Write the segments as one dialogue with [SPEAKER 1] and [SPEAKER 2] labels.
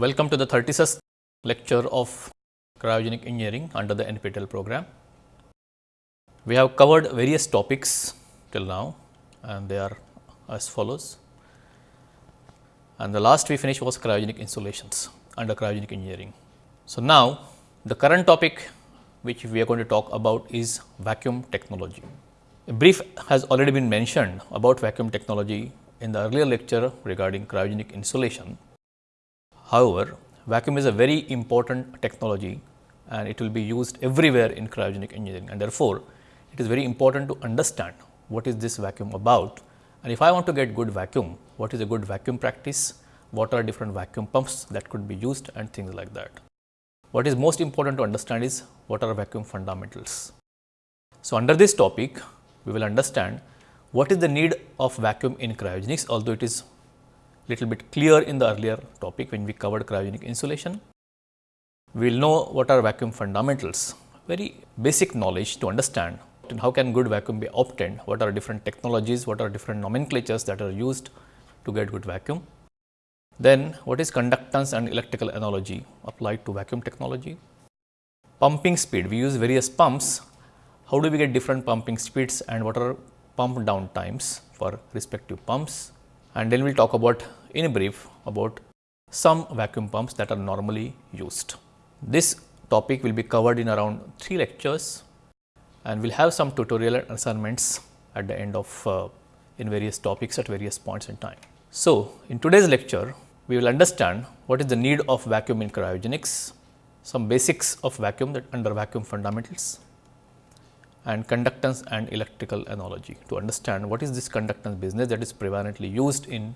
[SPEAKER 1] Welcome to the 36th lecture of cryogenic engineering under the NPTEL program. We have covered various topics till now and they are as follows. And the last we finished was cryogenic insulations under cryogenic engineering. So, now the current topic which we are going to talk about is vacuum technology. A brief has already been mentioned about vacuum technology in the earlier lecture regarding cryogenic insulation. However, vacuum is a very important technology and it will be used everywhere in cryogenic engineering and therefore, it is very important to understand what is this vacuum about and if I want to get good vacuum, what is a good vacuum practice, what are different vacuum pumps that could be used and things like that. What is most important to understand is what are vacuum fundamentals. So, under this topic, we will understand what is the need of vacuum in cryogenics, although it is little bit clear in the earlier topic when we covered cryogenic insulation. We will know what are vacuum fundamentals, very basic knowledge to understand and how can good vacuum be obtained, what are different technologies, what are different nomenclatures that are used to get good vacuum. Then what is conductance and electrical analogy applied to vacuum technology. Pumping speed, we use various pumps, how do we get different pumping speeds and what are pump down times for respective pumps. And then we will talk about in brief about some vacuum pumps that are normally used. This topic will be covered in around 3 lectures and we will have some tutorial assignments at the end of uh, in various topics at various points in time. So, in today's lecture, we will understand what is the need of vacuum in cryogenics, some basics of vacuum that under vacuum fundamentals and conductance and electrical analogy to understand what is this conductance business that is prevalently used in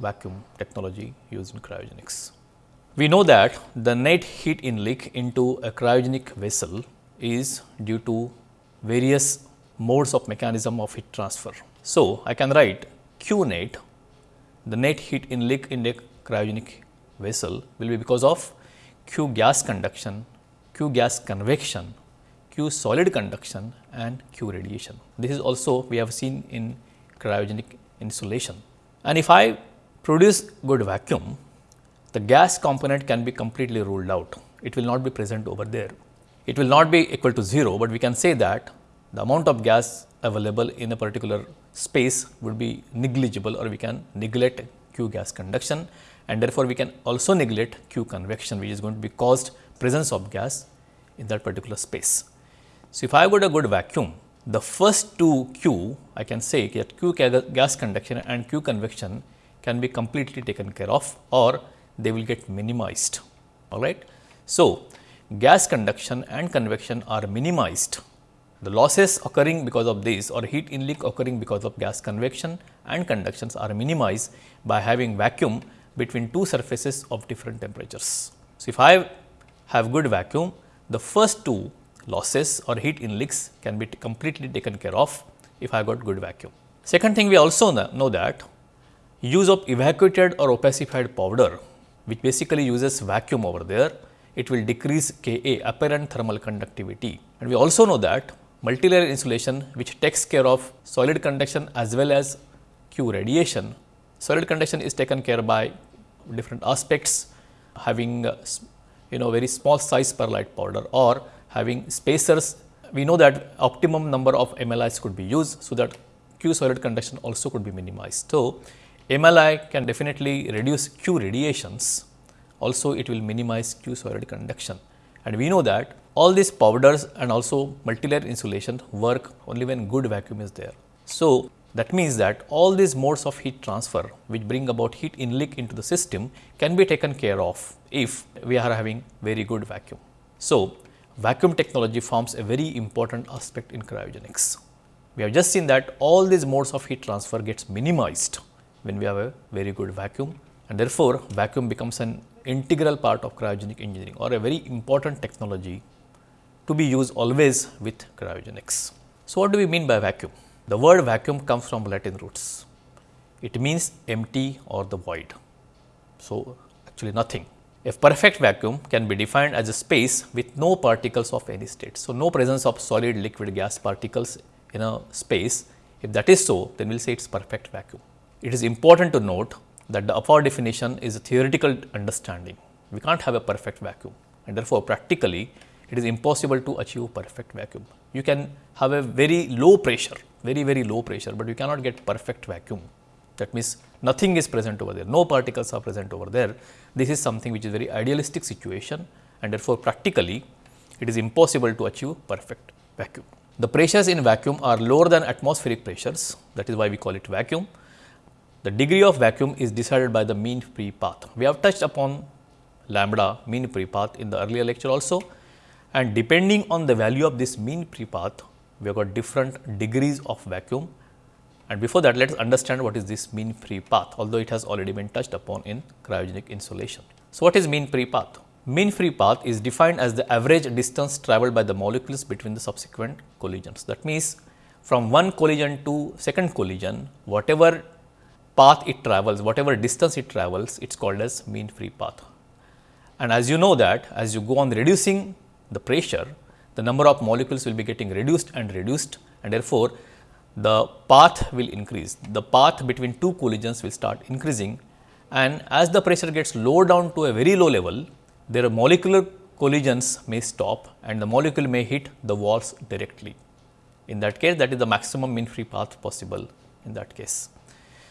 [SPEAKER 1] vacuum technology used in cryogenics. We know that the net heat inleak into a cryogenic vessel is due to various modes of mechanism of heat transfer. So, I can write Q net the net heat inleak in a cryogenic vessel will be because of Q gas conduction, Q gas convection, Q solid conduction and Q radiation. This is also we have seen in cryogenic insulation. And if I produce good vacuum, the gas component can be completely ruled out. It will not be present over there it will not be equal to 0, but we can say that the amount of gas available in a particular space would be negligible or we can neglect Q gas conduction and therefore, we can also neglect Q convection which is going to be caused presence of gas in that particular space. So, if I got a good vacuum, the first two Q I can say that Q gas conduction and Q convection can be completely taken care of or they will get minimized. All right. So, gas conduction and convection are minimized. The losses occurring because of this or heat inleak occurring because of gas convection and conductions are minimized by having vacuum between two surfaces of different temperatures. So, if I have good vacuum, the first two losses or heat inleaks can be completely taken care of if I got good vacuum. Second thing we also know that use of evacuated or opacified powder which basically uses vacuum over there it will decrease Ka apparent thermal conductivity. And we also know that multilayer insulation which takes care of solid conduction as well as Q radiation. Solid conduction is taken care by different aspects having uh, you know very small size perlite powder or having spacers. We know that optimum number of MLIs could be used. So, that Q solid conduction also could be minimized. So, MLI can definitely reduce Q radiations also it will minimize Q solid conduction. And we know that all these powders and also multilayer insulation work only when good vacuum is there. So, that means that all these modes of heat transfer which bring about heat inleak into the system can be taken care of if we are having very good vacuum. So, vacuum technology forms a very important aspect in cryogenics. We have just seen that all these modes of heat transfer gets minimized when we have a very good vacuum and therefore, vacuum becomes an integral part of cryogenic engineering or a very important technology to be used always with cryogenics. So, what do we mean by vacuum? The word vacuum comes from Latin roots. It means empty or the void. So, actually nothing. A perfect vacuum can be defined as a space with no particles of any state. So, no presence of solid, liquid, gas particles in a space. If that is so, then we will say it is perfect vacuum. It is important to note that the above definition is a theoretical understanding. We can't have a perfect vacuum and therefore, practically it is impossible to achieve perfect vacuum. You can have a very low pressure, very very low pressure, but you cannot get perfect vacuum. That means, nothing is present over there, no particles are present over there. This is something which is very idealistic situation and therefore, practically it is impossible to achieve perfect vacuum. The pressures in vacuum are lower than atmospheric pressures that is why we call it vacuum. The degree of vacuum is decided by the mean free path. We have touched upon lambda mean free path in the earlier lecture also and depending on the value of this mean free path we have got different degrees of vacuum and before that let us understand what is this mean free path although it has already been touched upon in cryogenic insulation. So, what is mean free path? Mean free path is defined as the average distance travelled by the molecules between the subsequent collisions. That means, from one collision to second collision, whatever path it travels, whatever distance it travels, it is called as mean free path. And as you know that, as you go on reducing the pressure, the number of molecules will be getting reduced and reduced and therefore, the path will increase. The path between two collisions will start increasing and as the pressure gets low down to a very low level, their molecular collisions may stop and the molecule may hit the walls directly. In that case, that is the maximum mean free path possible in that case.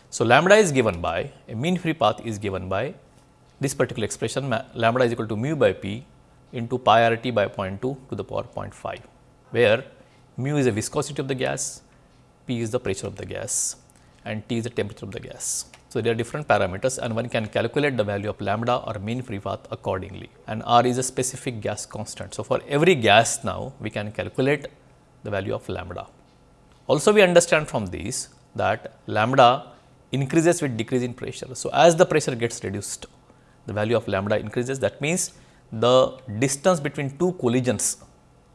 [SPEAKER 1] So, lambda is given by a mean free path is given by this particular expression lambda is equal to mu by p into pi r t by 0.2 to the power 0.5, where mu is the viscosity of the gas, p is the pressure of the gas and t is the temperature of the gas. So, there are different parameters and one can calculate the value of lambda or mean free path accordingly and R is a specific gas constant. So, for every gas now we can calculate the value of lambda. Also we understand from this that lambda increases with decrease in pressure. So, as the pressure gets reduced the value of lambda increases that means the distance between two collisions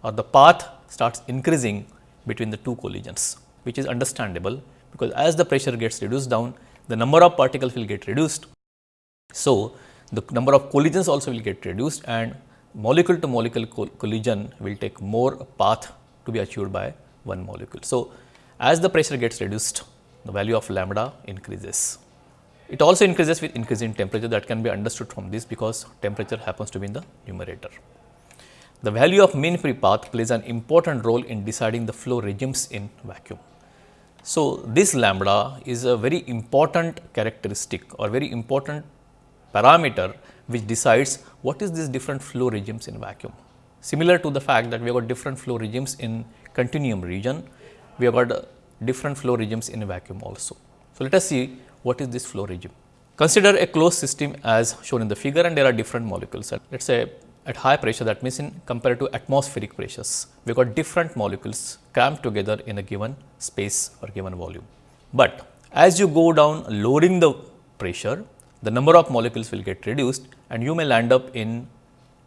[SPEAKER 1] or the path starts increasing between the two collisions which is understandable because as the pressure gets reduced down the number of particles will get reduced. So, the number of collisions also will get reduced and molecule to molecule collision will take more path to be achieved by one molecule. So, as the pressure gets reduced, the value of lambda increases. It also increases with increase in temperature that can be understood from this because temperature happens to be in the numerator. The value of mean free path plays an important role in deciding the flow regimes in vacuum. So, this lambda is a very important characteristic or very important parameter which decides what is these different flow regimes in vacuum. Similar to the fact that we have got different flow regimes in continuum region, we have got different flow regimes in a vacuum also. So, let us see what is this flow regime. Consider a closed system as shown in the figure and there are different molecules. Let us say at high pressure that means in compared to atmospheric pressures, we got different molecules cramped together in a given space or given volume. But as you go down lowering the pressure, the number of molecules will get reduced and you may land up in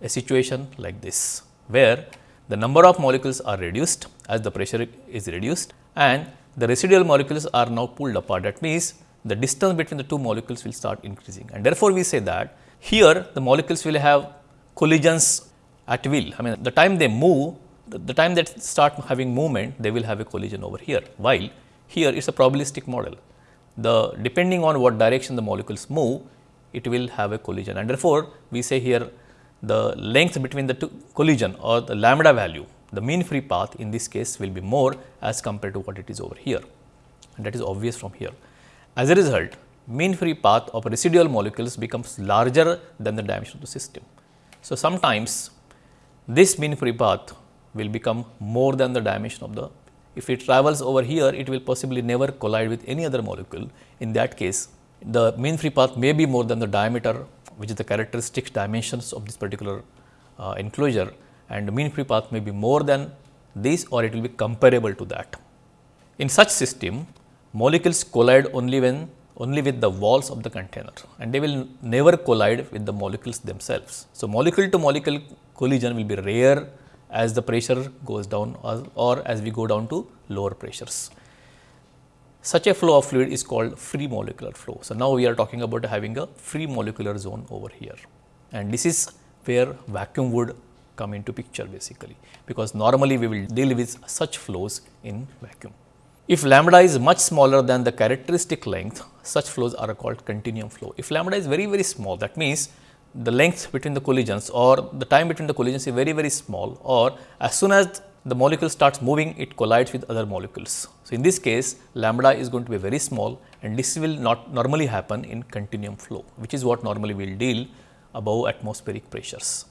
[SPEAKER 1] a situation like this, where the number of molecules are reduced as the pressure is reduced and the residual molecules are now pulled apart. That means, the distance between the two molecules will start increasing and therefore, we say that here the molecules will have collisions at will. I mean, the time they move, the, time that start having movement, they will have a collision over here, while here it is a probabilistic model. The depending on what direction the molecules move, it will have a collision and therefore, we say here the length between the two collision or the lambda value, the mean free path in this case will be more as compared to what it is over here and that is obvious from here. As a result, mean free path of residual molecules becomes larger than the dimension of the system. So, sometimes this mean free path will become more than the dimension of the if it travels over here it will possibly never collide with any other molecule in that case the mean free path may be more than the diameter which is the characteristic dimensions of this particular uh, enclosure and mean free path may be more than this or it will be comparable to that. In such system molecules collide only when only with the walls of the container and they will never collide with the molecules themselves. So, molecule to molecule collision will be rare as the pressure goes down or, or as we go down to lower pressures. Such a flow of fluid is called free molecular flow. So, now we are talking about having a free molecular zone over here and this is where vacuum would come into picture basically because normally we will deal with such flows in vacuum. If lambda is much smaller than the characteristic length, such flows are called continuum flow. If lambda is very very small, that means the length between the collisions or the time between the collisions is very very small or as soon as the molecule starts moving, it collides with other molecules. So, in this case lambda is going to be very small and this will not normally happen in continuum flow, which is what normally we will deal above atmospheric pressures.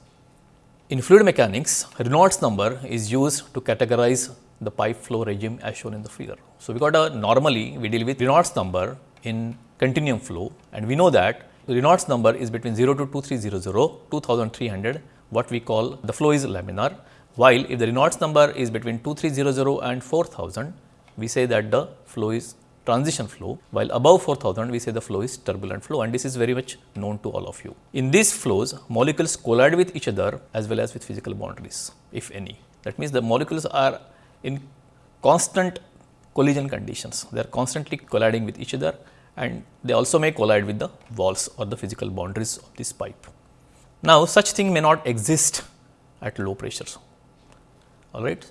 [SPEAKER 1] In fluid mechanics, Reynolds number is used to categorize the pipe flow regime as shown in the figure. So, we got a normally we deal with Reynolds number in continuum flow and we know that Reynolds number is between 0 to 2300, 2300 what we call the flow is laminar while if the Reynolds number is between 2300 and 4000 we say that the flow is transition flow while above 4000 we say the flow is turbulent flow and this is very much known to all of you. In these flows molecules collide with each other as well as with physical boundaries if any. That means the molecules are in constant collision conditions. They are constantly colliding with each other and they also may collide with the walls or the physical boundaries of this pipe. Now, such thing may not exist at low pressures. All right.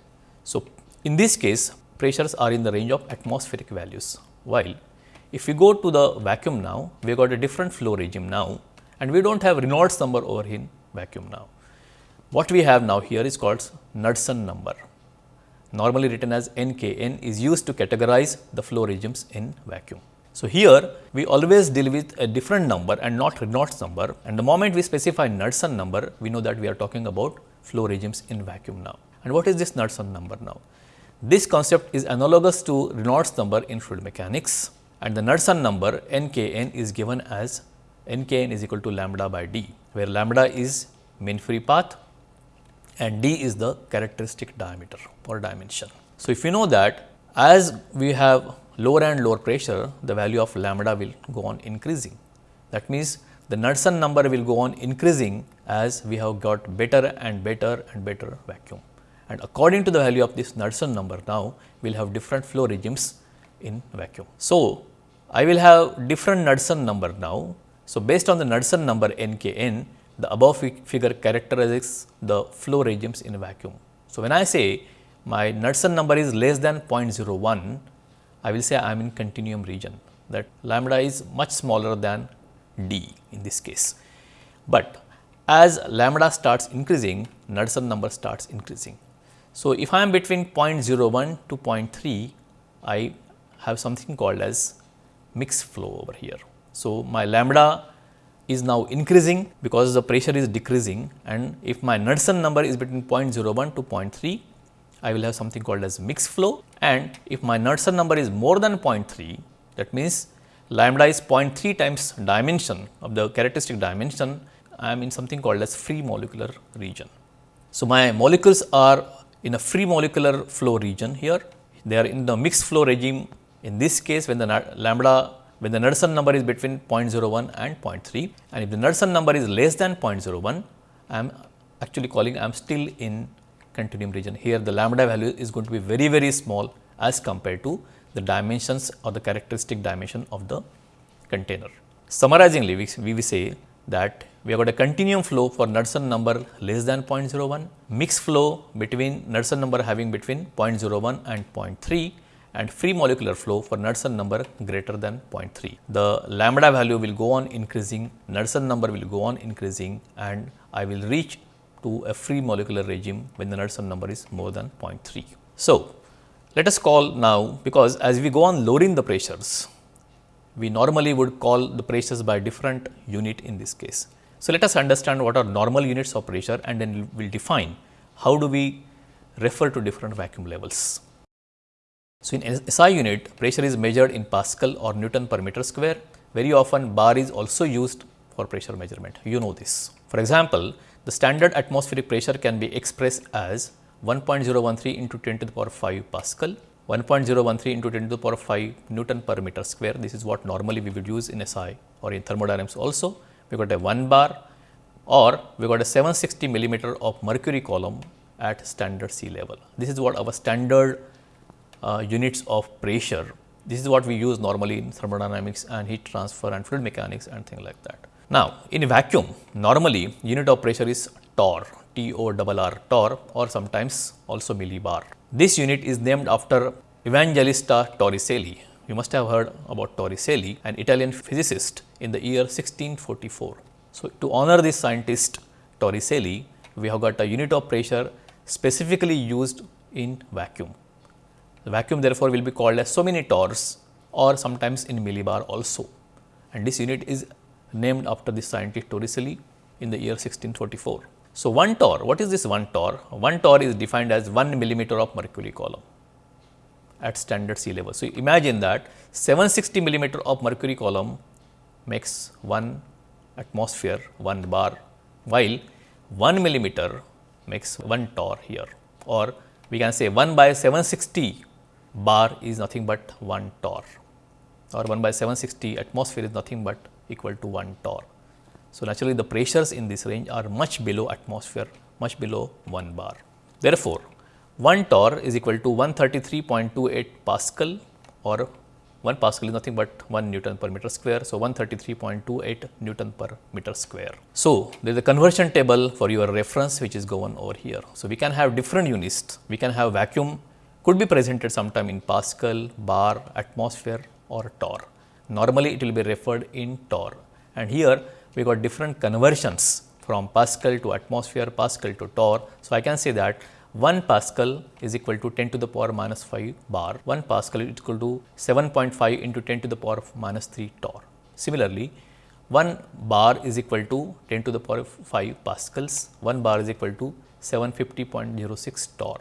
[SPEAKER 1] So, in this case pressures are in the range of atmospheric values, while if we go to the vacuum now, we got a different flow regime now and we do not have Reynolds number over in vacuum now. What we have now here is called Knudsen number normally written as NKN is used to categorize the flow regimes in vacuum. So, here we always deal with a different number and not Reynolds number and the moment we specify Knudsen number, we know that we are talking about flow regimes in vacuum now. And what is this Knudsen number now? This concept is analogous to Reynolds number in fluid mechanics and the Knudsen number NKN is given as Nkn is equal to lambda by d, where lambda is mean free path and d is the characteristic diameter or dimension. So, if you know that as we have lower and lower pressure, the value of lambda will go on increasing. That means, the Knudsen number will go on increasing as we have got better and better and better vacuum. And according to the value of this Knudsen number now, we will have different flow regimes in vacuum. So, I will have different Knudsen number now. So, based on the Knudsen number NKN, the above figure characterizes the flow regimes in vacuum. So, when I say my Knudsen number is less than 0.01, I will say I am in continuum region that lambda is much smaller than d in this case. But as lambda starts increasing, Knudsen number starts increasing. So, if I am between 0.01 to 0.3, I have something called as mixed flow over here. So, my lambda is now increasing because the pressure is decreasing and if my Knudsen number is between 0.01 to 0.3, I will have something called as mixed flow and if my Knudsen number is more than 0.3 that means lambda is 0.3 times dimension of the characteristic dimension I am in something called as free molecular region. So, my molecules are in a free molecular flow region here they are in the mixed flow regime in this case when the lambda when the Knudsen number is between 0.01 and 0.3 and if the Knudsen number is less than 0.01 I am actually calling I am still in continuum region. Here the lambda value is going to be very very small as compared to the dimensions or the characteristic dimension of the container. Summarizingly, we, we say that we have got a continuum flow for Knudsen number less than 0.01, mixed flow between Knudsen number having between 0.01 and 0.3 and free molecular flow for Knudsen number greater than 0.3. The lambda value will go on increasing, Knudsen number will go on increasing and I will reach to a free molecular regime when the Knudsen number is more than 0.3. So, let us call now because as we go on lowering the pressures, we normally would call the pressures by different unit in this case. So, let us understand what are normal units of pressure and then we will define how do we refer to different vacuum levels. So, in SI unit pressure is measured in Pascal or Newton per meter square. Very often bar is also used for pressure measurement, you know this. For example, the standard atmospheric pressure can be expressed as 1.013 into 10 to the power 5 Pascal, 1.013 into 10 to the power 5 Newton per meter square. This is what normally we would use in SI or in thermodynamics also. We got a 1 bar or we got a 760 millimeter of mercury column at standard sea level. This is what our standard uh, units of pressure. This is what we use normally in thermodynamics and heat transfer and fluid mechanics and things like that. Now, in a vacuum, normally unit of pressure is torr, T O R R torr or sometimes also millibar. This unit is named after Evangelista Torricelli. You must have heard about Torricelli, an Italian physicist in the year 1644. So, to honor this scientist Torricelli, we have got a unit of pressure specifically used in vacuum. The vacuum therefore, will be called as so many torrs or sometimes in millibar also and this unit is named after the scientist Torricelli in the year 1644. So, 1 torr, what is this 1 torr? 1 torr is defined as 1 millimeter of mercury column at standard sea level. So, imagine that 760 millimeter of mercury column makes 1 atmosphere 1 bar while 1 millimeter makes 1 torr here or we can say 1 by 760 bar is nothing but 1 torr or 1 by 760 atmosphere is nothing but equal to 1 torr. So, naturally the pressures in this range are much below atmosphere, much below 1 bar. Therefore, 1 torr is equal to 133.28 Pascal or 1 Pascal is nothing but 1 Newton per meter square. So, 133.28 Newton per meter square. So, there is a conversion table for your reference which is given over here. So, we can have different units, we can have vacuum could be presented sometime in Pascal, bar, atmosphere or torr. Normally it will be referred in torr and here we got different conversions from Pascal to atmosphere, Pascal to torr. So, I can say that 1 Pascal is equal to 10 to the power minus 5 bar, 1 Pascal is equal to 7.5 into 10 to the power of minus 3 torr. Similarly, 1 bar is equal to 10 to the power of 5 Pascals, 1 bar is equal to 750.06 torr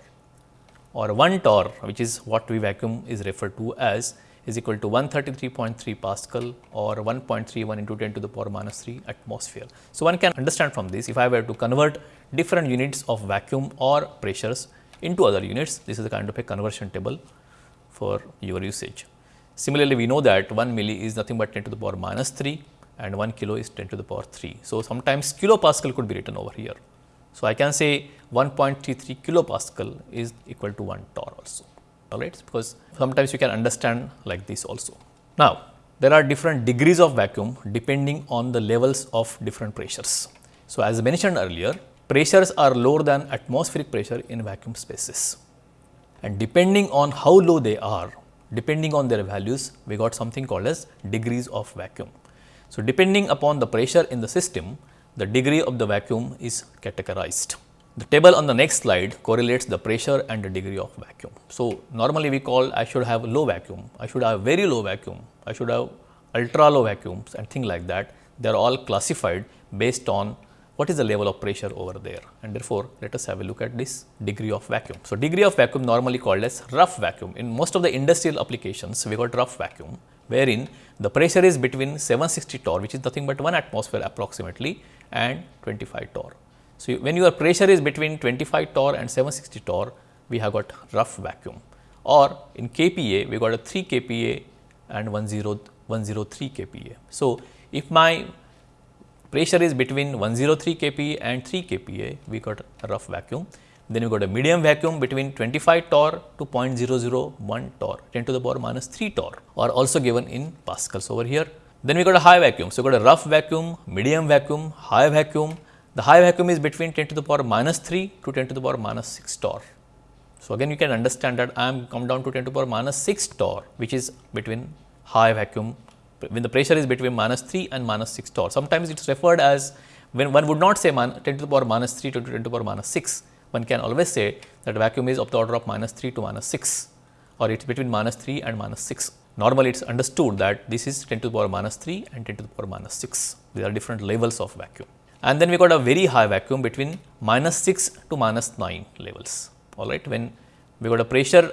[SPEAKER 1] or 1 torr which is what we vacuum is referred to as is equal to 133.3 Pascal or 1.31 into 10 to the power minus 3 atmosphere. So, one can understand from this if I were to convert different units of vacuum or pressures into other units, this is a kind of a conversion table for your usage. Similarly, we know that 1 milli is nothing but 10 to the power minus 3 and 1 kilo is 10 to the power 3. So, sometimes kilopascal could be written over here. So, I can say 1.33 kilopascal is equal to 1 torr also all right because sometimes you can understand like this also. Now, there are different degrees of vacuum depending on the levels of different pressures. So, as mentioned earlier pressures are lower than atmospheric pressure in vacuum spaces and depending on how low they are depending on their values we got something called as degrees of vacuum. So, depending upon the pressure in the system the degree of the vacuum is categorized. The table on the next slide correlates the pressure and the degree of vacuum. So, normally we call I should have low vacuum, I should have very low vacuum, I should have ultra low vacuums and things like that. They are all classified based on what is the level of pressure over there and therefore, let us have a look at this degree of vacuum. So, degree of vacuum normally called as rough vacuum. In most of the industrial applications, we got rough vacuum wherein the pressure is between 760 torr which is nothing but 1 atmosphere approximately and 25 torr. So, when your pressure is between 25 torr and 760 torr, we have got rough vacuum or in kPa, we got a 3 kPa and 103 kPa. So, if my pressure is between 103 kPa and 3 kPa, we got a rough vacuum. Then we got a medium vacuum between 25 torr to 0.001 torr, 10 to the power minus 3 torr or also given in pascals over here. Then we got a high vacuum. So, we got a rough vacuum, medium vacuum, high vacuum the high vacuum is between 10 to the power minus 3 to 10 to the power minus 6 torr. So, again you can understand that I am come down to 10 to the power minus 6 torr which is between high vacuum when the pressure is between minus 3 and minus 6 torr. Sometimes it is referred as when one would not say 10 to the power minus 3 to 10 to the power minus 6, one can always say that vacuum is of the order of minus 3 to minus 6 or it is between minus 3 and minus 6. Normally, it is understood that this is 10 to the power minus 3 and 10 to the power minus 6. These are different levels of vacuum and then we got a very high vacuum between minus 6 to minus 9 levels all right. When we got a pressure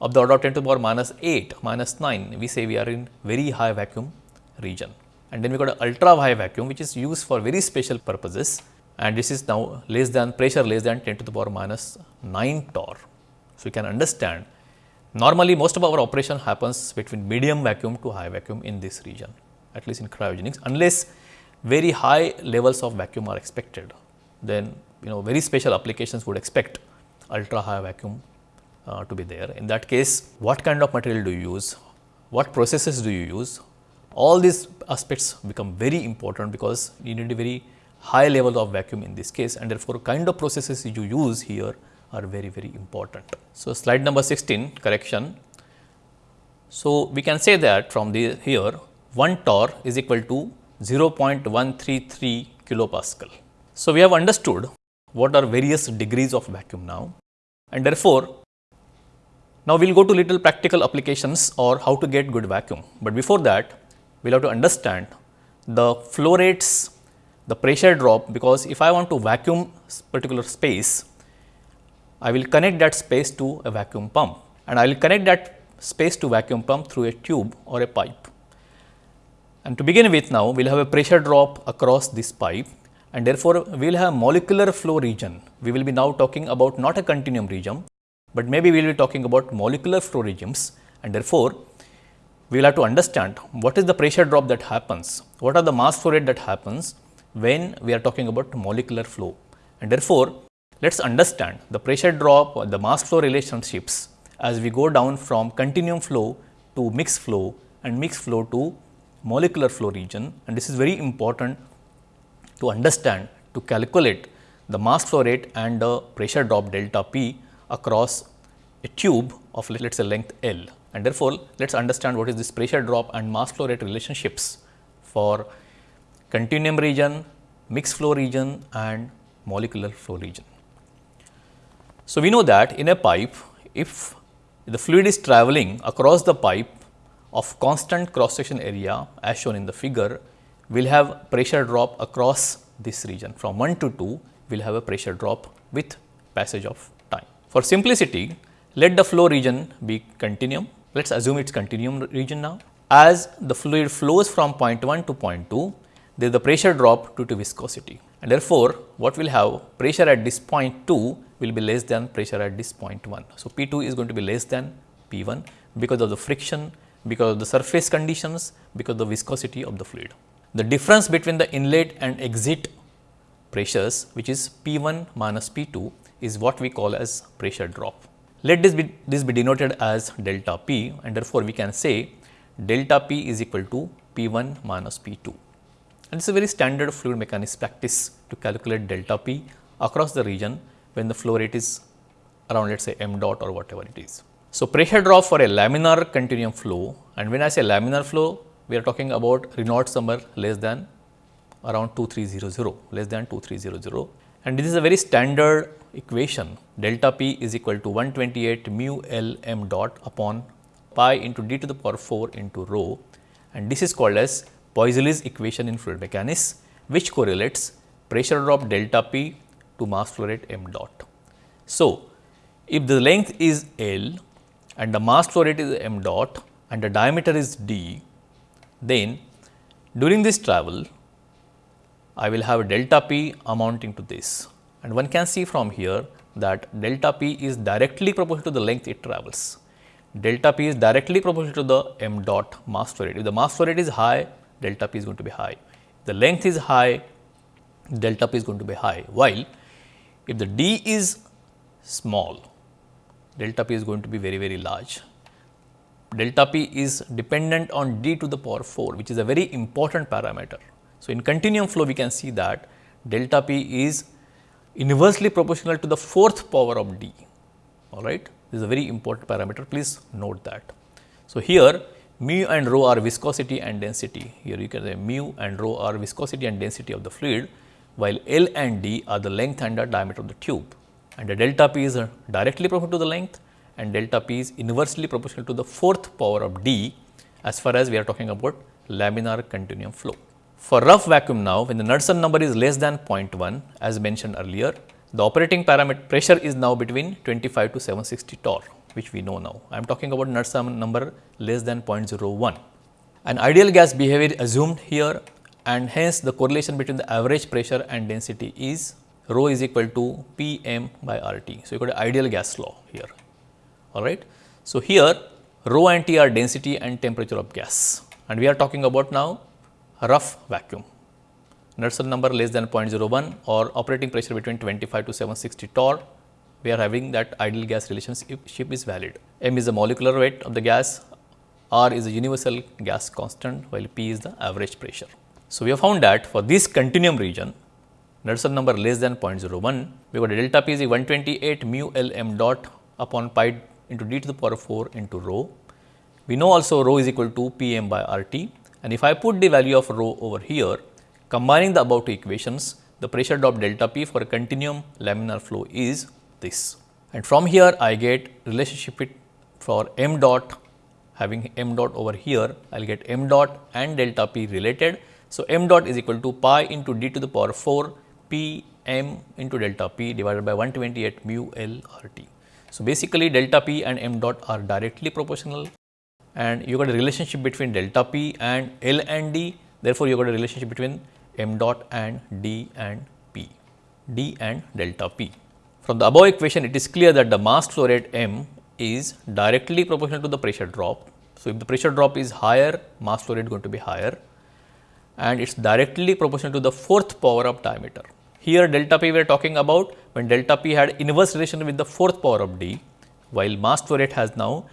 [SPEAKER 1] of the order of 10 to the power minus 8 minus 9 we say we are in very high vacuum region and then we got a ultra high vacuum which is used for very special purposes and this is now less than pressure less than 10 to the power minus 9 torr. So, you can understand normally most of our operation happens between medium vacuum to high vacuum in this region at least in cryogenics unless very high levels of vacuum are expected, then you know very special applications would expect ultra high vacuum uh, to be there. In that case, what kind of material do you use? What processes do you use? All these aspects become very important because you need a very high level of vacuum in this case and therefore, kind of processes you use here are very very important. So, slide number 16 correction So, we can say that from the here 1 torr is equal to 0.133 kilopascal. So, we have understood what are various degrees of vacuum now and therefore, now we will go to little practical applications or how to get good vacuum, but before that we will have to understand the flow rates, the pressure drop because if I want to vacuum particular space, I will connect that space to a vacuum pump and I will connect that space to vacuum pump through a tube or a pipe. And to begin with now, we will have a pressure drop across this pipe and therefore, we will have molecular flow region. We will be now talking about not a continuum region, but maybe we will be talking about molecular flow regimes and therefore, we will have to understand what is the pressure drop that happens, what are the mass flow rate that happens when we are talking about molecular flow. And therefore, let us understand the pressure drop or the mass flow relationships as we go down from continuum flow to mixed flow and mixed flow to molecular flow region and this is very important to understand to calculate the mass flow rate and the pressure drop delta P across a tube of let us say length L and therefore, let us understand what is this pressure drop and mass flow rate relationships for continuum region, mixed flow region and molecular flow region. So, we know that in a pipe if the fluid is travelling across the pipe of constant cross section area as shown in the figure, will have pressure drop across this region from 1 to 2 we will have a pressure drop with passage of time. For simplicity, let the flow region be continuum let us assume it is continuum region now. As the fluid flows from point 1 to point 2, there is the pressure drop due to viscosity and therefore, what will have pressure at this point 2 will be less than pressure at this point 1. So, P 2 is going to be less than P 1 because of the friction, because of the surface conditions, because of the viscosity of the fluid. The difference between the inlet and exit pressures which is P 1 minus P 2 is what we call as pressure drop. Let this be, this be denoted as delta P and therefore, we can say delta P is equal to P 1 minus P 2. And it's a very standard fluid mechanics practice to calculate delta P across the region when the flow rate is around let us say m dot or whatever it is. So, pressure drop for a laminar continuum flow and when I say laminar flow, we are talking about Reynolds number less than around 2300, less than 2300 and this is a very standard equation. Delta p is equal to 128 mu L m dot upon pi into d to the power 4 into rho. And this is called as Poiseuille's equation in fluid mechanics which correlates pressure drop delta p to mass flow rate m dot. So, if the length is L and the mass flow rate is m dot and the diameter is d, then during this travel I will have delta p amounting to this and one can see from here that delta p is directly proportional to the length it travels. Delta p is directly proportional to the m dot mass flow rate. If the mass flow rate is high, delta p is going to be high. If the length is high, delta p is going to be high, while if the d is small, delta p is going to be very, very large. Delta p is dependent on d to the power 4, which is a very important parameter. So, in continuum flow we can see that delta p is inversely proportional to the fourth power of d all right. This is a very important parameter please note that. So, here mu and rho are viscosity and density here you can say mu and rho are viscosity and density of the fluid while L and D are the length and the diameter of the tube and the delta p is uh, directly proportional to the length and delta p is inversely proportional to the fourth power of D as far as we are talking about laminar continuum flow. For rough vacuum now, when the Knudsen number is less than 0.1 as mentioned earlier, the operating parameter pressure is now between 25 to 760 torr, which we know now. I am talking about Knudsen number less than 0.01. An ideal gas behavior assumed here and hence the correlation between the average pressure and density is rho is equal to P m by R T. So, you got an ideal gas law here, all right. So, here rho and T are density and temperature of gas and we are talking about now rough vacuum. Knudsen number less than 0.01 or operating pressure between 25 to 760 torr, we are having that ideal gas relationship is valid. M is the molecular weight of the gas, R is the universal gas constant while P is the average pressure. So, we have found that for this continuum region, Knudsen number less than 0.01, we got a delta P is 128 mu L m dot upon pi into d to the power 4 into rho We know also rho is equal to P m by R t and if I put the value of rho over here, combining the above two equations, the pressure drop delta P for a continuum laminar flow is this. And from here I get relationship for m dot having m dot over here, I will get m dot and delta P related. So, m dot is equal to pi into d to the power 4 P m into delta P divided by 128 mu L R T. So, basically delta P and m dot are directly proportional and you got a relationship between delta P and L and D. Therefore, you got a relationship between m dot and D and P, D and delta P. From the above equation, it is clear that the mass flow rate m is directly proportional to the pressure drop. So, if the pressure drop is higher, mass flow rate going to be higher and it is directly proportional to the fourth power of diameter. Here delta P we are talking about when delta P had inverse relation with the fourth power of D, while mass flow rate has now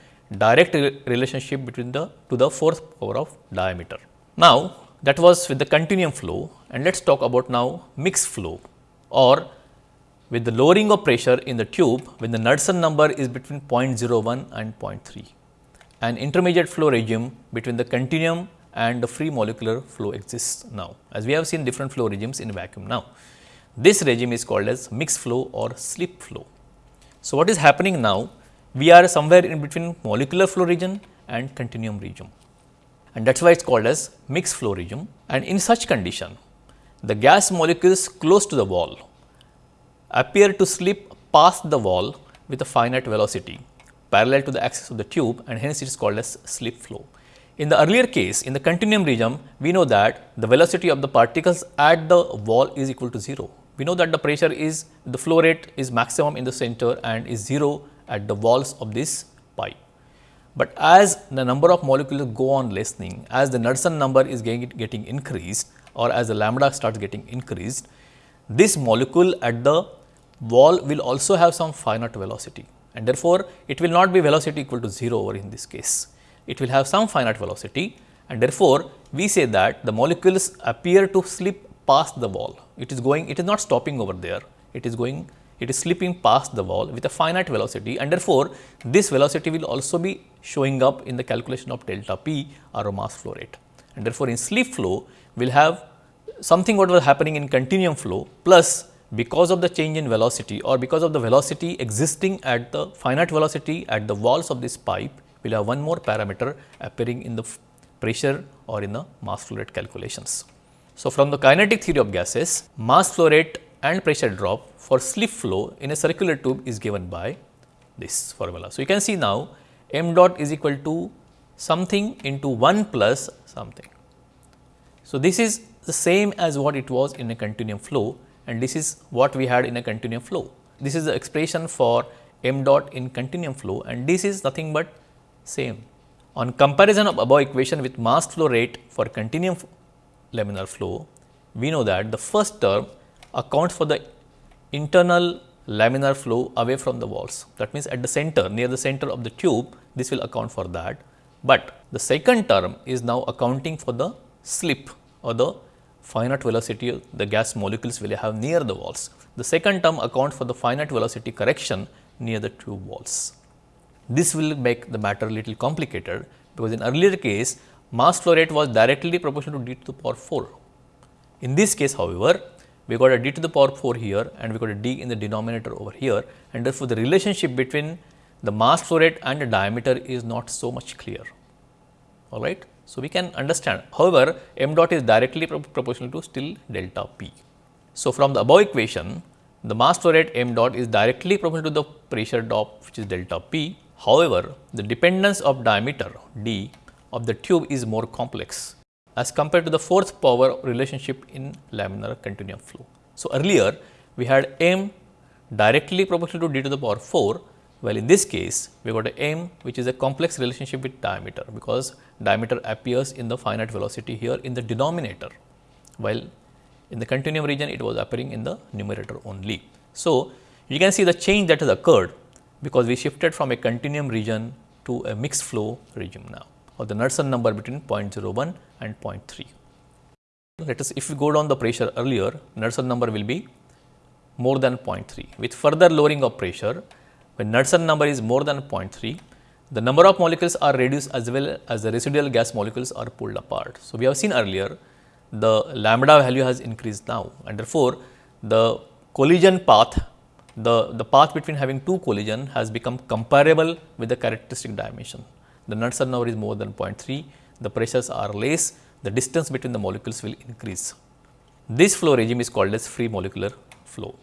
[SPEAKER 1] direct re relationship between the to the fourth power of diameter. Now, that was with the continuum flow and let us talk about now mixed flow or with the lowering of pressure in the tube when the Knudsen number is between 0.01 and 0.3. An intermediate flow regime between the continuum and the free molecular flow exists now as we have seen different flow regimes in vacuum now. This regime is called as mixed flow or slip flow. So, what is happening now we are somewhere in between molecular flow region and continuum region and that is why it is called as mixed flow region and in such condition the gas molecules close to the wall appear to slip past the wall with a finite velocity parallel to the axis of the tube and hence it is called as slip flow. In the earlier case in the continuum region we know that the velocity of the particles at the wall is equal to 0. We know that the pressure is the flow rate is maximum in the center and is 0 at the walls of this pipe. But as the number of molecules go on lessening, as the Knudsen number is getting, getting increased or as the lambda starts getting increased, this molecule at the wall will also have some finite velocity and therefore, it will not be velocity equal to 0 over in this case. It will have some finite velocity and therefore, we say that the molecules appear to slip past the wall. It is going, it is not stopping over there, it is going it is slipping past the wall with a finite velocity and therefore, this velocity will also be showing up in the calculation of delta P or mass flow rate. And therefore, in slip flow we will have something what was happening in continuum flow plus because of the change in velocity or because of the velocity existing at the finite velocity at the walls of this pipe, we will have one more parameter appearing in the pressure or in the mass flow rate calculations. So, from the kinetic theory of gases, mass flow rate and pressure drop for slip flow in a circular tube is given by this formula. So, you can see now m dot is equal to something into 1 plus something. So, this is the same as what it was in a continuum flow and this is what we had in a continuum flow. This is the expression for m dot in continuum flow and this is nothing but same. On comparison of above equation with mass flow rate for continuum laminar flow, we know that the first term accounts for the internal laminar flow away from the walls. That means, at the center near the center of the tube this will account for that, but the second term is now accounting for the slip or the finite velocity the gas molecules will have near the walls. The second term accounts for the finite velocity correction near the tube walls. This will make the matter little complicated because in earlier case mass flow rate was directly proportional to d to the power 4. In this case however, we got a d to the power 4 here and we got a d in the denominator over here and therefore, the relationship between the mass flow rate and the diameter is not so much clear. All right. So, we can understand however, m dot is directly pro proportional to still delta p. So, from the above equation the mass flow rate m dot is directly proportional to the pressure drop which is delta p. However, the dependence of diameter d of the tube is more complex as compared to the fourth power relationship in laminar continuum flow. So, earlier we had m directly proportional to d to the power 4, while in this case we got a m which is a complex relationship with diameter, because diameter appears in the finite velocity here in the denominator, while in the continuum region it was appearing in the numerator only. So, you can see the change that has occurred, because we shifted from a continuum region to a mixed flow regime now or the Knudsen number between 0.01 and 0.3. Let us if we go down the pressure earlier Knudsen number will be more than 0.3. With further lowering of pressure when Knudsen number is more than 0.3 the number of molecules are reduced as well as the residual gas molecules are pulled apart. So, we have seen earlier the lambda value has increased now and therefore, the collision path the, the path between having two collision has become comparable with the characteristic dimension. The Knudsen number is more than 0.3, the pressures are less, the distance between the molecules will increase. This flow regime is called as free molecular flow.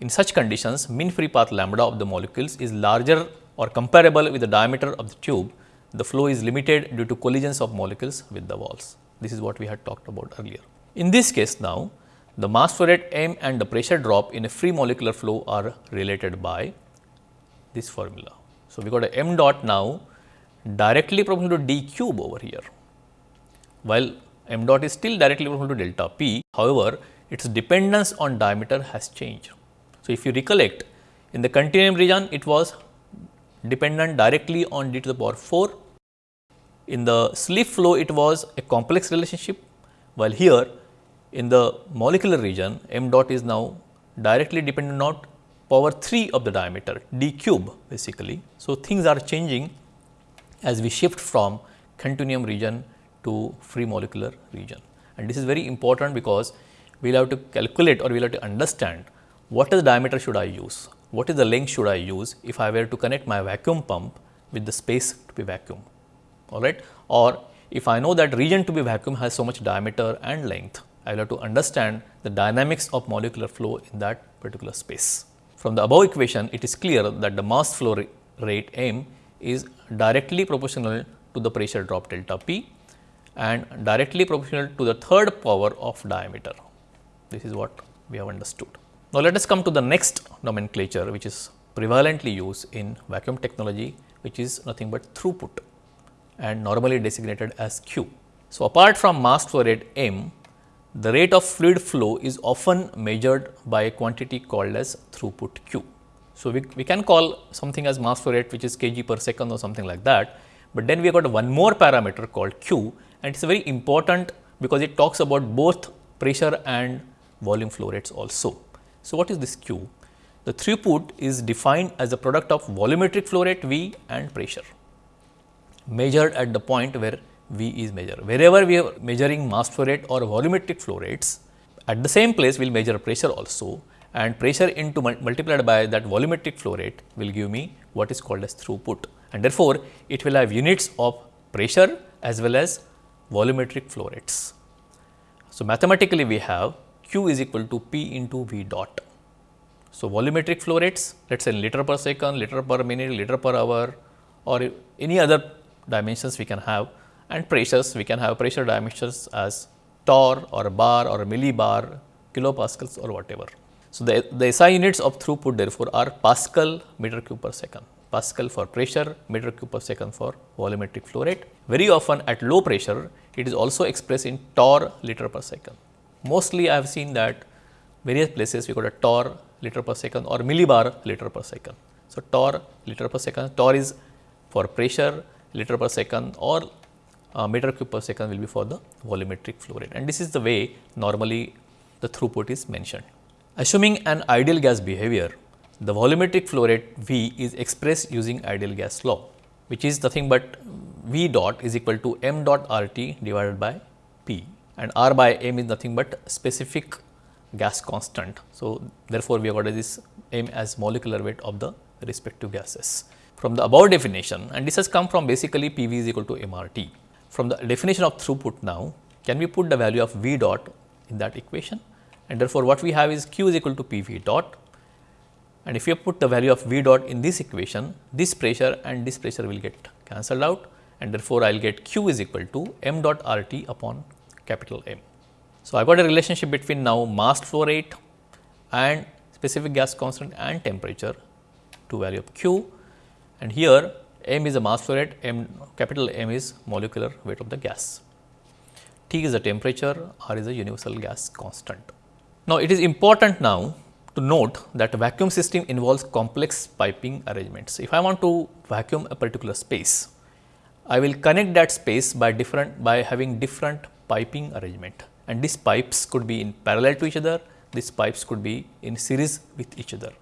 [SPEAKER 1] In such conditions, mean free path lambda of the molecules is larger or comparable with the diameter of the tube. The flow is limited due to collisions of molecules with the walls. This is what we had talked about earlier. In this case now, the mass flow rate m and the pressure drop in a free molecular flow are related by this formula. So, we got a m dot now directly proportional to d cube over here, while m dot is still directly proportional to delta p. However, its dependence on diameter has changed. So, if you recollect in the continuum region it was dependent directly on d to the power 4. In the slip flow it was a complex relationship, while here in the molecular region m dot is now directly dependent on power 3 of the diameter d cube basically. So, things are changing as we shift from continuum region to free molecular region. And this is very important because we will have to calculate or we will have to understand what is the diameter should I use, what is the length should I use if I were to connect my vacuum pump with the space to be vacuum all right? Or if I know that region to be vacuum has so much diameter and length I will have to understand the dynamics of molecular flow in that particular space. From the above equation, it is clear that the mass flow rate m is directly proportional to the pressure drop delta p and directly proportional to the third power of diameter. This is what we have understood. Now, let us come to the next nomenclature which is prevalently used in vacuum technology which is nothing but throughput and normally designated as Q. So, apart from mass flow rate m, the rate of fluid flow is often measured by a quantity called as throughput Q. So, we, we can call something as mass flow rate which is kg per second or something like that, but then we have got one more parameter called Q and it is very important because it talks about both pressure and volume flow rates also. So, what is this Q? The throughput is defined as a product of volumetric flow rate V and pressure measured at the point where V is measured. Wherever we are measuring mass flow rate or volumetric flow rates, at the same place we will measure pressure also and pressure into multiplied by that volumetric flow rate will give me what is called as throughput and therefore, it will have units of pressure as well as volumetric flow rates. So, mathematically we have Q is equal to P into V dot. So, volumetric flow rates let us say liter per second, liter per minute, liter per hour or any other dimensions we can have and pressures we can have pressure dimensions as torr or bar or millibar, kilopascals or whatever. So, the, the SI units of throughput therefore are Pascal meter cube per second, Pascal for pressure, meter cube per second for volumetric flow rate. Very often at low pressure, it is also expressed in torr liter per second. Mostly I have seen that various places we got a torr liter per second or millibar liter per second. So, torr liter per second, torr is for pressure liter per second or uh, meter cube per second will be for the volumetric flow rate and this is the way normally the throughput is mentioned. Assuming an ideal gas behavior, the volumetric flow rate V is expressed using ideal gas law, which is nothing but V dot is equal to m dot R T divided by P and R by m is nothing but specific gas constant. So, therefore, we have got this m as molecular weight of the respective gases. From the above definition and this has come from basically P V is equal to m R T. From the definition of throughput now, can we put the value of V dot in that equation and therefore, what we have is Q is equal to P V dot and if you put the value of V dot in this equation, this pressure and this pressure will get cancelled out and therefore, I will get Q is equal to m dot R T upon capital M. So, I got a relationship between now mass flow rate and specific gas constant and temperature to value of Q and here m is a mass flow rate, m capital M is molecular weight of the gas. T is the temperature, R is a universal gas constant. Now, it is important now to note that vacuum system involves complex piping arrangements. If I want to vacuum a particular space, I will connect that space by different by having different piping arrangement and these pipes could be in parallel to each other, these pipes could be in series with each other.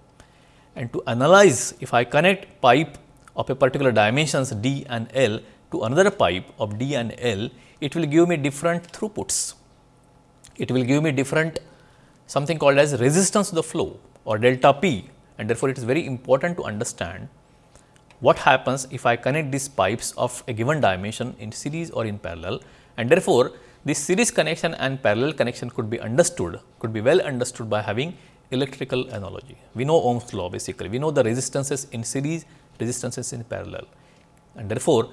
[SPEAKER 1] And to analyze if I connect pipe of a particular dimensions d and L to another pipe of d and L, it will give me different throughputs. It will give me different something called as resistance to the flow or delta P and therefore, it is very important to understand what happens if I connect these pipes of a given dimension in series or in parallel and therefore, this series connection and parallel connection could be understood, could be well understood by having electrical analogy. We know Ohm's law basically, we know the resistances in series, resistances in parallel and therefore,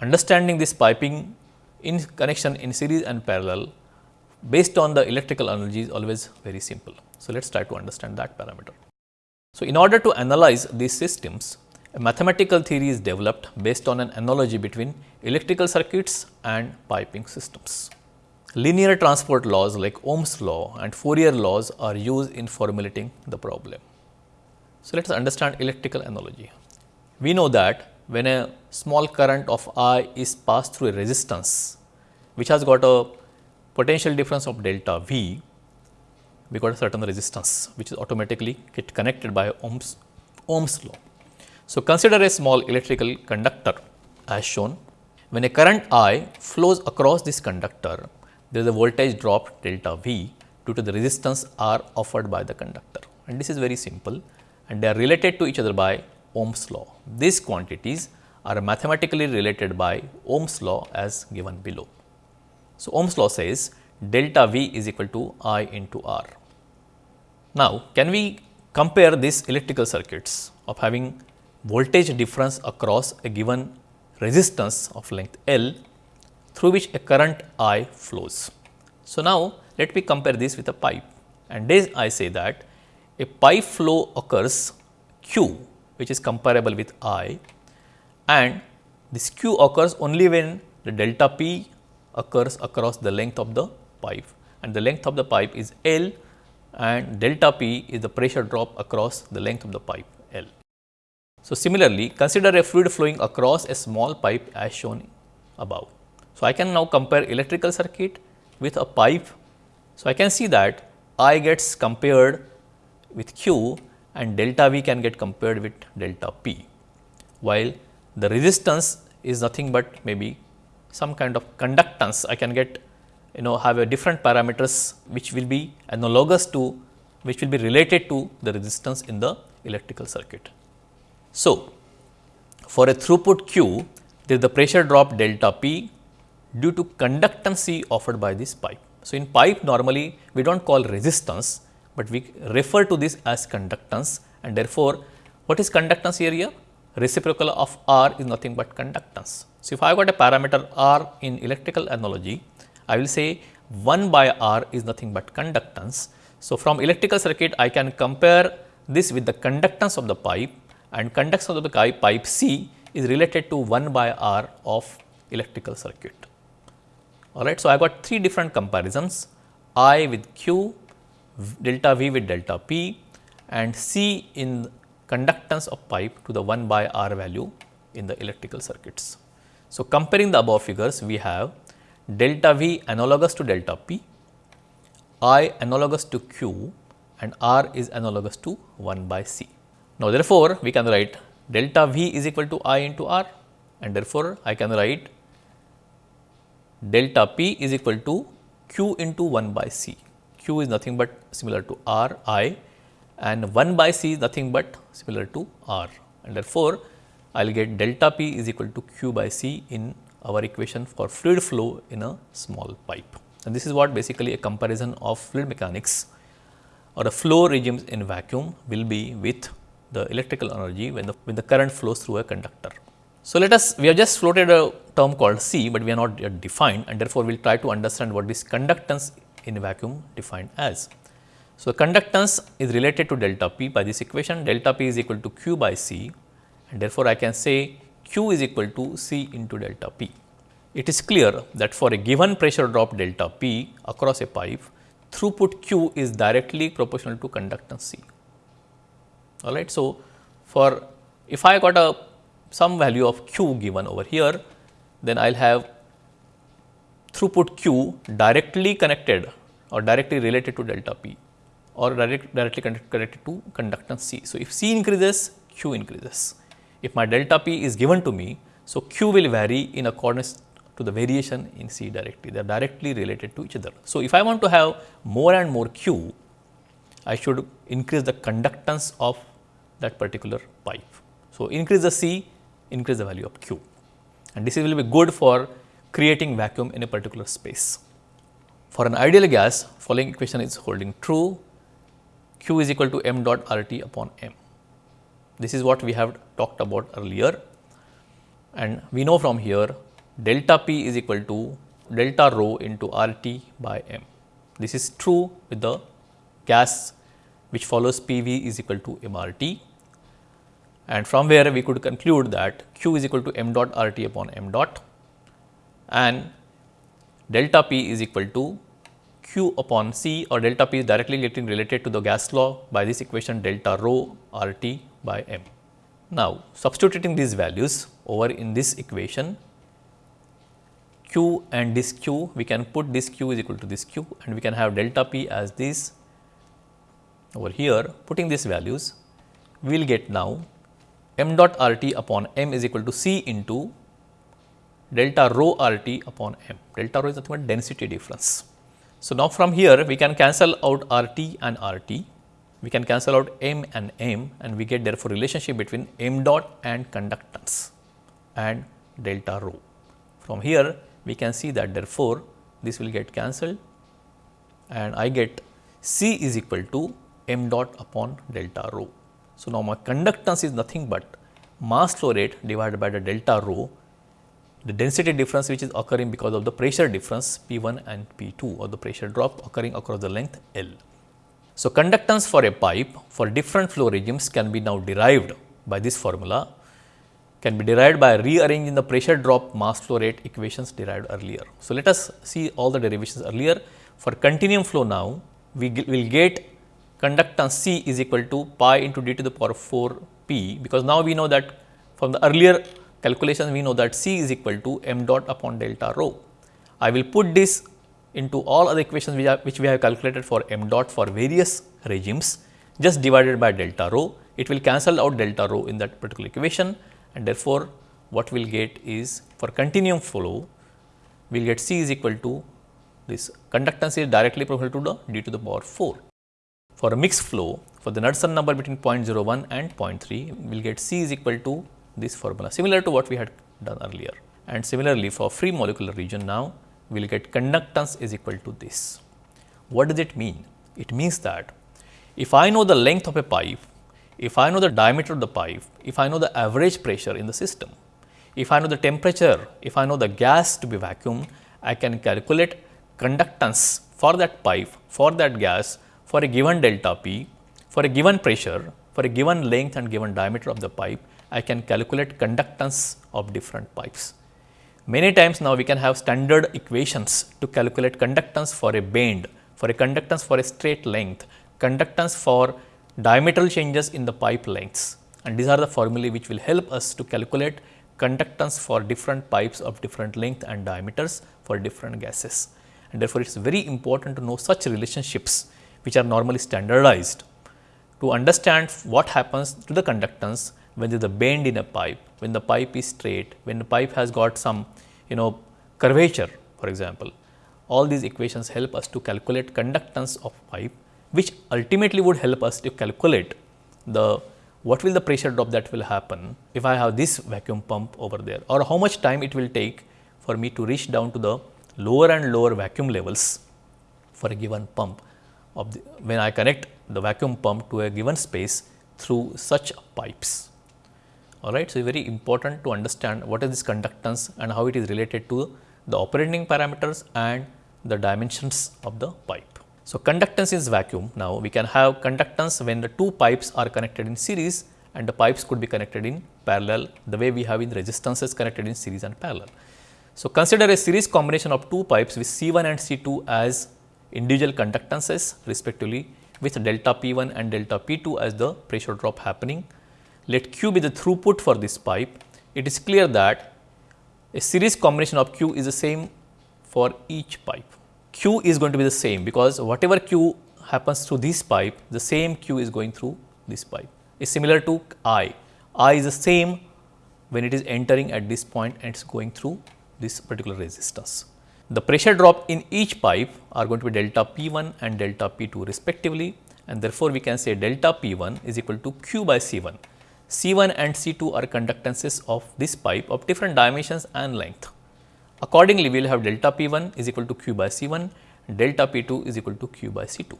[SPEAKER 1] understanding this piping in connection in series and parallel based on the electrical analogy is always very simple. So, let us try to understand that parameter. So, in order to analyze these systems, a mathematical theory is developed based on an analogy between electrical circuits and piping systems. Linear transport laws like Ohm's law and Fourier laws are used in formulating the problem. So, let us understand electrical analogy. We know that when a small current of I is passed through a resistance which has got a potential difference of delta V, we got a certain resistance which is automatically get connected by Ohm's, Ohm's law. So, consider a small electrical conductor as shown. When a current I flows across this conductor, there is a voltage drop delta V due to the resistance R offered by the conductor and this is very simple and they are related to each other by Ohm's law. These quantities are mathematically related by Ohm's law as given below. So, Ohm's law says delta V is equal to I into R. Now, can we compare these electrical circuits of having voltage difference across a given resistance of length L through which a current I flows. So, now let me compare this with a pipe and this I say that a pipe flow occurs Q which is comparable with I and this Q occurs only when the delta P occurs across the length of the pipe and the length of the pipe is L and delta P is the pressure drop across the length of the pipe L. So, similarly, consider a fluid flowing across a small pipe as shown above. So, I can now compare electrical circuit with a pipe. So, I can see that I gets compared with Q and delta V can get compared with delta P, while the resistance is nothing but maybe some kind of conductance I can get you know have a different parameters which will be analogous to which will be related to the resistance in the electrical circuit. So, for a throughput Q there is the pressure drop delta P due to conductance offered by this pipe. So, in pipe normally we do not call resistance, but we refer to this as conductance and therefore, what is conductance area? Reciprocal of R is nothing but conductance. So, if I got a parameter R in electrical analogy, I will say 1 by R is nothing but conductance. So, from electrical circuit I can compare this with the conductance of the pipe and conductance of the pipe C is related to 1 by R of electrical circuit. Alright. So, I got three different comparisons I with Q, delta V with delta P and C in conductance of pipe to the 1 by R value in the electrical circuits. So, comparing the above figures we have delta V analogous to delta P, I analogous to Q and R is analogous to 1 by C. Now, therefore, we can write delta V is equal to I into R and therefore, I can write delta P is equal to Q into 1 by C. Q is nothing but similar to R I and 1 by C is nothing but similar to R and therefore, I will get delta P is equal to Q by C in our equation for fluid flow in a small pipe. And this is what basically a comparison of fluid mechanics or a flow regimes in vacuum will be with the electrical energy when the, when the current flows through a conductor. So, let us we have just floated a term called C, but we are not yet defined and therefore, we will try to understand what this conductance in vacuum defined as. So, conductance is related to delta P by this equation delta P is equal to Q by C and therefore, I can say Q is equal to C into delta P. It is clear that for a given pressure drop delta P across a pipe, throughput Q is directly proportional to conductance C. All right. So, for if I got a some value of Q given over here, then I will have throughput Q directly connected or directly related to delta P or direct, directly connected to conductance C. So, if C increases, Q increases. if my delta p is given to me, so q will vary in accordance to the variation in C directly, they are directly related to each other. So, if I want to have more and more q, I should increase the conductance of that particular pipe. So, increase the C, increase the value of q and this will be good for creating vacuum in a particular space. For an ideal gas, following equation is holding true, q is equal to m dot R T upon m. This is what we have talked about earlier and we know from here delta P is equal to delta rho into R T by m. This is true with the gas which follows P v is equal to m R T and from where we could conclude that q is equal to m dot R T upon m dot and delta P is equal to q upon C or delta P is directly getting related to the gas law by this equation delta rho R T by m. Now, substituting these values over in this equation q and this q we can put this q is equal to this q and we can have delta P as this over here putting these values we will get now m dot R T upon m is equal to C into delta rho R T upon m. Delta rho is nothing but density difference. So, now from here we can cancel out R T and R T, we can cancel out m and m and we get therefore relationship between m dot and conductance and delta rho. From here we can see that therefore, this will get cancelled and I get C is equal to m dot upon delta rho. So, now my conductance is nothing but mass flow rate divided by the delta rho the density difference which is occurring because of the pressure difference P 1 and P 2 or the pressure drop occurring across the length L. So, conductance for a pipe for different flow regimes can be now derived by this formula can be derived by rearranging the pressure drop mass flow rate equations derived earlier. So, let us see all the derivations earlier for continuum flow now we will get conductance C is equal to pi into d to the power 4 p because now we know that from the earlier calculation we know that C is equal to m dot upon delta rho. I will put this into all other equations which, are, which we have calculated for m dot for various regimes just divided by delta rho. It will cancel out delta rho in that particular equation and therefore, what we will get is for continuum flow we will get C is equal to this conductance is directly proportional to the d to the power 4. For a mixed flow for the Knudsen number between 0.01 and 0.3 we will get C is equal to this formula similar to what we had done earlier. And similarly, for free molecular region now we will get conductance is equal to this. What does it mean? It means that if I know the length of a pipe, if I know the diameter of the pipe, if I know the average pressure in the system, if I know the temperature, if I know the gas to be vacuumed, I can calculate conductance for that pipe, for that gas, for a given delta P, for a given pressure, for a given length and given diameter of the pipe I can calculate conductance of different pipes. Many times now we can have standard equations to calculate conductance for a bend, for a conductance for a straight length, conductance for diametral changes in the pipe lengths and these are the formulae which will help us to calculate conductance for different pipes of different length and diameters for different gases. And therefore, it is very important to know such relationships which are normally standardized to understand what happens to the conductance when there is a bend in a pipe, when the pipe is straight, when the pipe has got some you know curvature for example. All these equations help us to calculate conductance of pipe which ultimately would help us to calculate the what will the pressure drop that will happen if I have this vacuum pump over there or how much time it will take for me to reach down to the lower and lower vacuum levels for a given pump of the, when I connect the vacuum pump to a given space through such pipes all right. So, very important to understand what is this conductance and how it is related to the operating parameters and the dimensions of the pipe. So, conductance is vacuum. Now, we can have conductance when the two pipes are connected in series and the pipes could be connected in parallel the way we have in resistances connected in series and parallel. So, consider a series combination of two pipes with C1 and C2 as individual conductances respectively with delta P1 and delta P2 as the pressure drop happening let Q be the throughput for this pipe, it is clear that a series combination of Q is the same for each pipe. Q is going to be the same because whatever Q happens through this pipe, the same Q is going through this pipe. Is similar to I. I is the same when it is entering at this point and it is going through this particular resistance. The pressure drop in each pipe are going to be delta P1 and delta P2 respectively and therefore, we can say delta P1 is equal to Q by C1. C1 and C2 are conductances of this pipe of different dimensions and length. Accordingly, we will have delta P1 is equal to Q by C1, delta P2 is equal to Q by C2.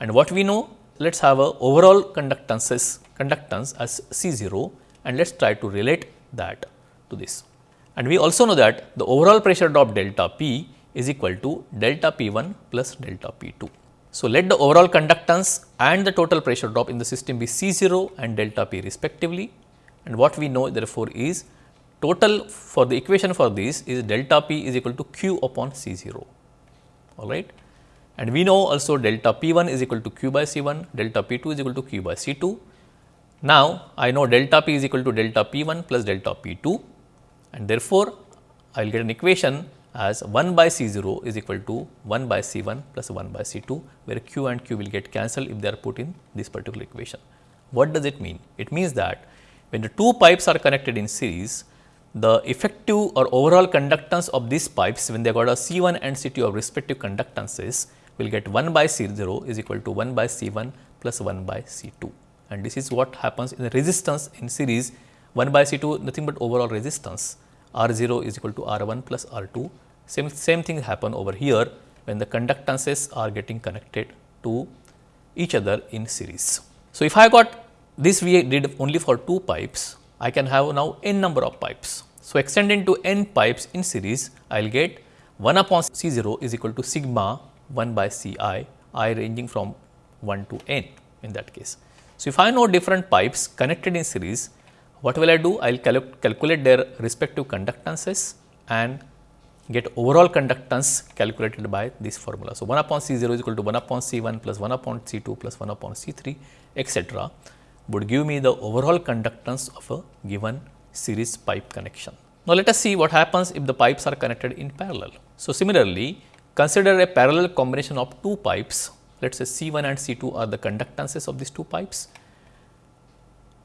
[SPEAKER 1] And what we know, let us have a overall conductances conductance as C0 and let us try to relate that to this. And we also know that the overall pressure drop delta P is equal to delta P1 plus delta P2. So, let the overall conductance and the total pressure drop in the system be C 0 and delta P respectively and what we know therefore is total for the equation for this is delta P is equal to Q upon C 0 all right. And we know also delta P 1 is equal to Q by C 1, delta P 2 is equal to Q by C 2. Now, I know delta P is equal to delta P 1 plus delta P 2 and therefore, I will get an equation as 1 by C 0 is equal to 1 by C 1 plus 1 by C 2 where Q and Q will get cancelled if they are put in this particular equation. What does it mean? It means that when the two pipes are connected in series, the effective or overall conductance of these pipes when they got a C 1 and C 2 of respective conductances will get 1 by C 0 is equal to 1 by C 1 plus 1 by C 2 and this is what happens in the resistance in series 1 by C 2 nothing but overall resistance R 0 is equal to R 1 plus R 2. Same, same thing happen over here when the conductances are getting connected to each other in series. So, if I got this we did only for two pipes, I can have now n number of pipes. So, extending to n pipes in series, I will get 1 upon C 0 is equal to sigma 1 by C i, i ranging from 1 to n in that case. So, if I know different pipes connected in series, what will I do? I will cal calculate their respective conductances and get overall conductance calculated by this formula. So, 1 upon C 0 is equal to 1 upon C 1 plus 1 upon C 2 plus 1 upon C 3 etcetera would give me the overall conductance of a given series pipe connection. Now, let us see what happens if the pipes are connected in parallel. So, similarly, consider a parallel combination of two pipes let us say C 1 and C 2 are the conductances of these two pipes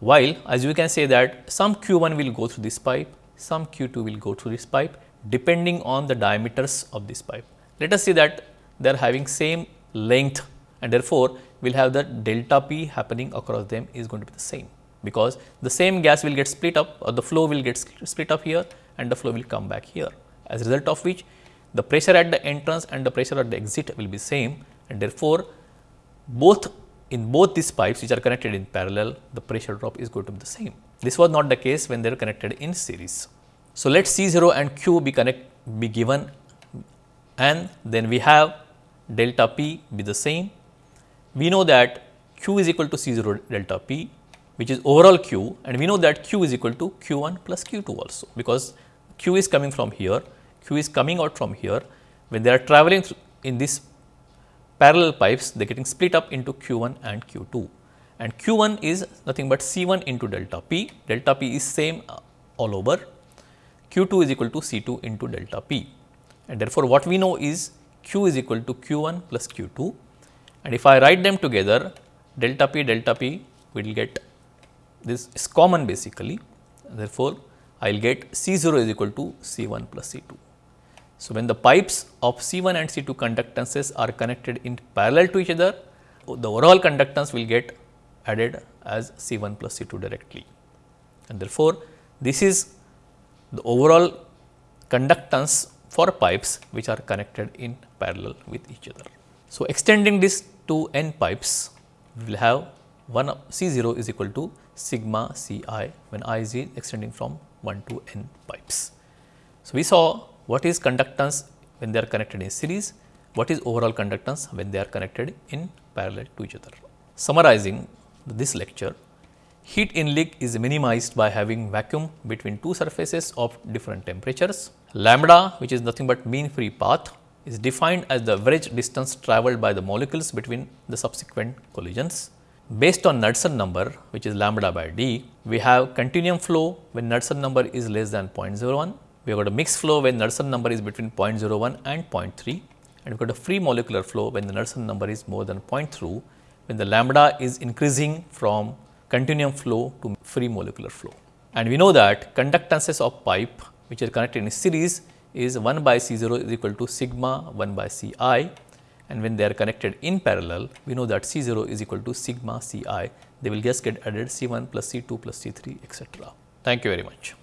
[SPEAKER 1] while as we can say that some q1 will go through this pipe, some q2 will go through this pipe depending on the diameters of this pipe. Let us say that they are having same length and therefore, we will have the delta p happening across them is going to be the same because the same gas will get split up or the flow will get split up here and the flow will come back here. As a result of which the pressure at the entrance and the pressure at the exit will be same and therefore, both in both these pipes which are connected in parallel, the pressure drop is going to be the same. This was not the case when they are connected in series. So, let C 0 and Q be connect be given and then we have delta P be the same. We know that Q is equal to C 0 delta P which is overall Q and we know that Q is equal to Q 1 plus Q 2 also because Q is coming from here, Q is coming out from here when they are traveling in this parallel pipes they are getting split up into Q1 and Q2 and Q1 is nothing but C1 into delta P, delta P is same uh, all over, Q2 is equal to C2 into delta P. And therefore, what we know is Q is equal to Q1 plus Q2 and if I write them together delta P delta P we will get this is common basically. Therefore, I will get C0 is equal to C1 plus C2. So, when the pipes of C1 and C2 conductances are connected in parallel to each other, the overall conductance will get added as C1 plus C2 directly. And therefore, this is the overall conductance for pipes which are connected in parallel with each other. So, extending this to n pipes, we will have 1 C 0 is equal to sigma C i when i is extending from 1 to n pipes. So, we saw what is conductance when they are connected in series, what is overall conductance when they are connected in parallel to each other. Summarizing this lecture, heat in leak is minimized by having vacuum between two surfaces of different temperatures. Lambda which is nothing but mean free path is defined as the average distance travelled by the molecules between the subsequent collisions. Based on Knudsen number which is lambda by d, we have continuum flow when Knudsen number is less than 0.01 we have got a mixed flow when Knudsen number is between 0.01 and 0.3 and we have got a free molecular flow when the Knudsen number is more than 0.2 when the lambda is increasing from continuum flow to free molecular flow. And we know that conductances of pipe which are connected in series is 1 by C 0 is equal to sigma 1 by C i and when they are connected in parallel we know that C 0 is equal to sigma C i they will just get added C 1 plus C 2 plus C 3 etc. Thank you very much.